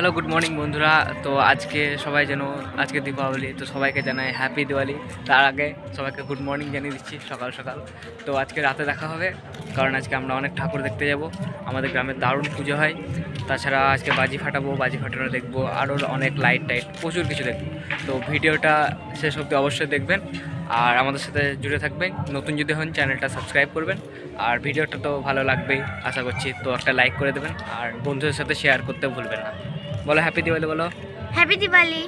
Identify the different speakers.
Speaker 1: Hello good morning বন্ধুরা। তো আজকে সবাই যেন, আজকে দীপাবলি, তো সবাইকে জানাই হ্যাপি দিওয়ালি। তার আগে সবাইকে গুড মর্নিং জানিয়ে দিচ্ছি সকাল সকাল। তো আজকে রাতে দেখা হবে, কারণ আজকে আমরা অনেক ঠাকুর দেখতে যাব। আমাদের গ্রামে দারুণ পুজো হয়। তাছাড়া আজকে বাজি ফাটাবো, বাজি ফাটানো দেখব, আরও অনেক লাইট টাইট, প্রচুর কিছু দেখব। তো ভিডিওটা শেষ অবধি অবশ্যই দেখবেন। আর আমাদের সাথে জুড়ে থাকবেন। নতুন যদি হন, চ্যানেলটা সাবস্ক্রাইব করবেন। আর ভিডিওটা তো ভালো লাগবেই, আশা করছি। তো একটা লাইক করে দেবেন। আর বন্ধুদের সাথে শেয়ার করতে ভুলবেন না। বলো হ্যাপি দিওয়ালি বলো।
Speaker 2: হ্যাপি দিওয়ালি